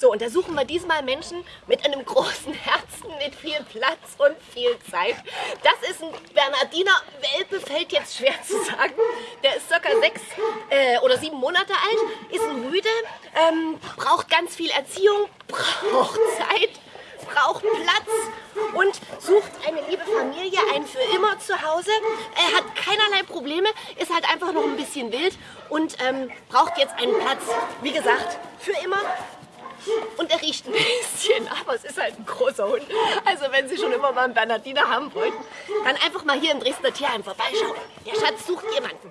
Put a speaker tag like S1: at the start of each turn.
S1: So, und da suchen wir diesmal Menschen mit einem großen Herzen, mit viel Platz und viel Zeit. Das ist ein Bernardiner Welpe, fällt jetzt schwer zu sagen. Der ist circa sechs äh, oder sieben Monate alt, ist ein Rüde, ähm, braucht ganz viel Erziehung, braucht Zeit, braucht Platz und sucht eine liebe Familie, ein für immer zu Hause. Er hat keinerlei Probleme, ist halt einfach noch ein bisschen wild und ähm, braucht jetzt einen Platz, wie gesagt, für immer und er riecht ein bisschen, aber es ist halt ein großer Hund. Also wenn Sie schon immer mal einen Bernardiner haben wollten, dann einfach mal hier im Dresdner Tierheim vorbeischauen. Der Schatz sucht jemanden.